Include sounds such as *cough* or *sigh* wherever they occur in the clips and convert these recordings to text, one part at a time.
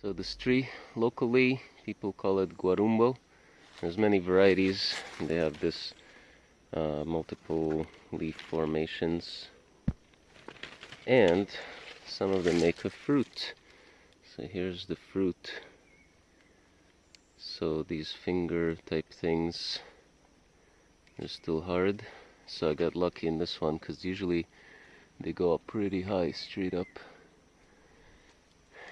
So this tree, locally, people call it guarumbo. There's many varieties. They have this uh, multiple leaf formations. And some of them make a fruit. So here's the fruit. So these finger type things are still hard. So I got lucky in this one because usually they go up pretty high, straight up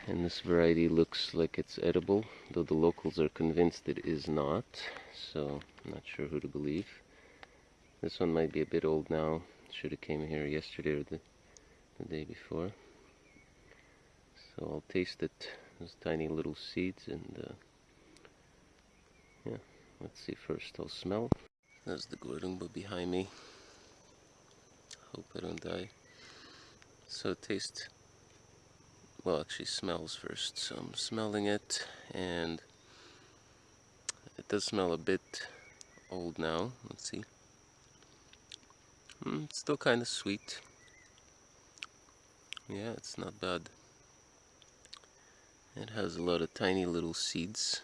and this variety looks like it's edible though the locals are convinced it is not. So I'm not sure who to believe. This one might be a bit old now. Should have came here yesterday or the, the day before. So I'll taste it those tiny little seeds and uh, yeah let's see first. I'll smell. There's the guarumbo behind me. Hope I don't die. So taste well actually smells first so I'm smelling it and it does smell a bit old now. Let's see. Mm, it's still kind of sweet. Yeah it's not bad. It has a lot of tiny little seeds.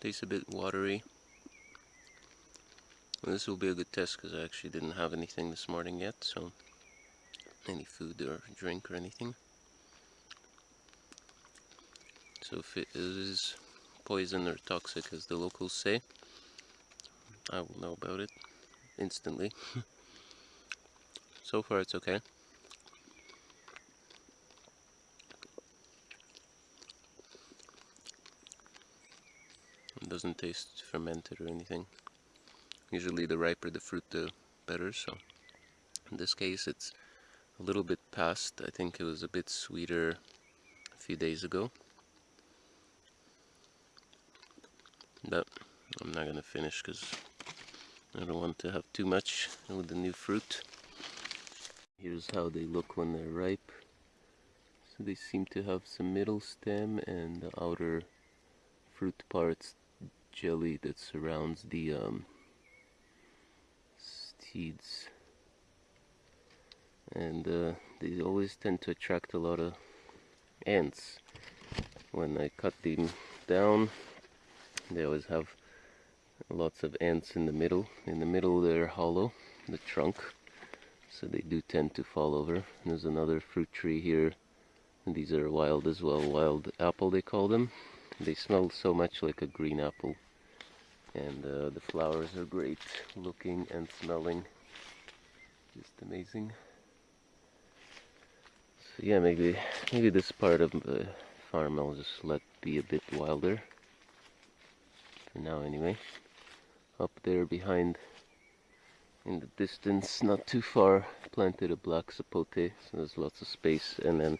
Tastes a bit watery this will be a good test because I actually didn't have anything this morning yet, so any food or drink or anything. So if it is poison or toxic as the locals say, I will know about it instantly. *laughs* so far it's okay. It doesn't taste fermented or anything. Usually the riper the fruit the better, so in this case it's a little bit past. I think it was a bit sweeter a few days ago. But I'm not gonna finish because I don't want to have too much with the new fruit. Here's how they look when they're ripe. So they seem to have some middle stem and the outer fruit parts jelly that surrounds the um, seeds. And uh, they always tend to attract a lot of ants. When I cut them down they always have lots of ants in the middle. In the middle they're hollow the trunk. So they do tend to fall over. And there's another fruit tree here. And these are wild as well wild apple they call them. They smell so much like a green apple and uh, the flowers are great looking and smelling. Just amazing. So yeah maybe maybe this part of the farm I'll just let be a bit wilder. For now anyway. Up there behind in the distance not too far planted a black sapote so there's lots of space. And then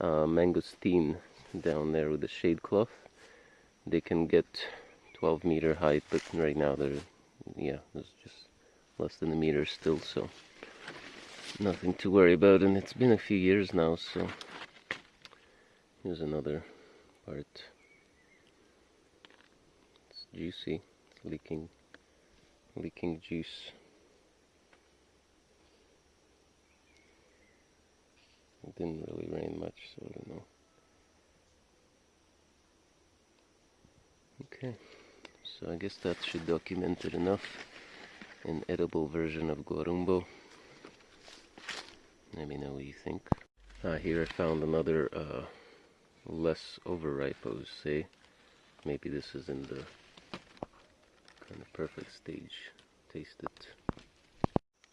uh, mangosteen down there with the shade cloth. They can get 12 meter height, but right now they're, yeah, there's just less than a meter still, so nothing to worry about. And it's been a few years now, so here's another part. It's juicy, it's leaking, leaking juice. It didn't really rain much, so I don't know. Okay. So I guess that should document it enough. An edible version of Guarumbo. Let me know what you think. Ah, here I found another uh, less overripe, I would say. Maybe this is in the kind of perfect stage. Taste it.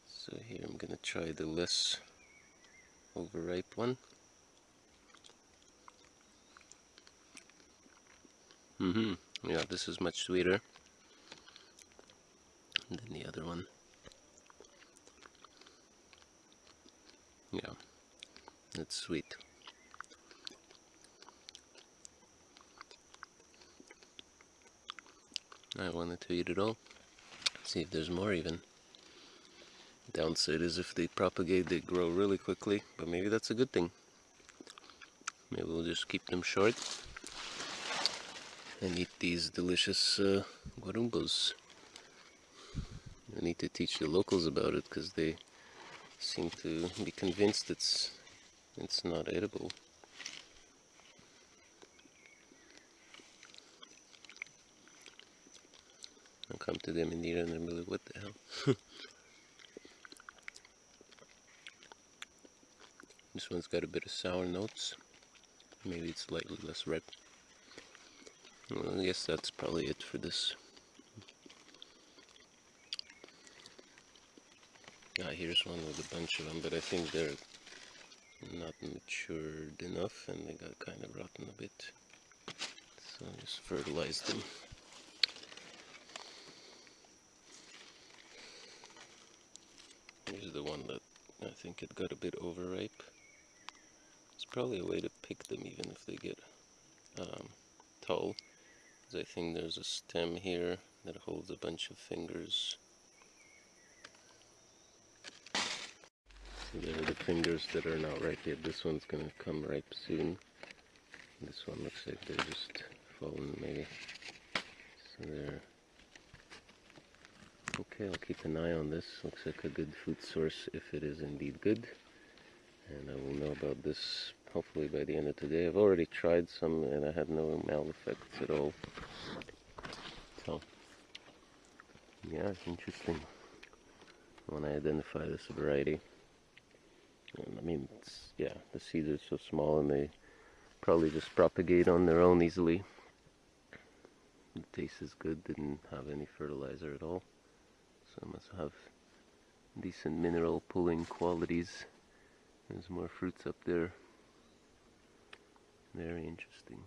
So here I'm gonna try the less overripe one. Mm-hmm yeah this is much sweeter than the other one. Yeah it's sweet. I wanted to eat it all. See if there's more even. Downside is if they propagate they grow really quickly but maybe that's a good thing. Maybe we'll just keep them short and eat these delicious uh, guarumbos. I need to teach the locals about it because they seem to be convinced it's it's not edible. I'll come to them in it and I'm like, what the hell? *laughs* this one's got a bit of sour notes. Maybe it's slightly less ripe. Well, I guess that's probably it for this. Ah, here's one with a bunch of them, but I think they're not matured enough and they got kind of rotten a bit. So I just fertilized them. Here's the one that I think it got a bit overripe. It's probably a way to pick them even if they get um, tall. I think there's a stem here that holds a bunch of fingers. So there are the fingers that are not ripe yet. This one's gonna come ripe soon. This one looks like they're just fallen maybe. So there. Okay, I'll keep an eye on this. Looks like a good food source if it is indeed good. And I will know about this hopefully by the end of today. I've already tried some and I had no mal effects at all. So, yeah, it's interesting when I identify this variety. And I mean, yeah, the seeds are so small and they probably just propagate on their own easily. The taste is good, didn't have any fertilizer at all. So it must have decent mineral pulling qualities. There's more fruits up there. Very interesting.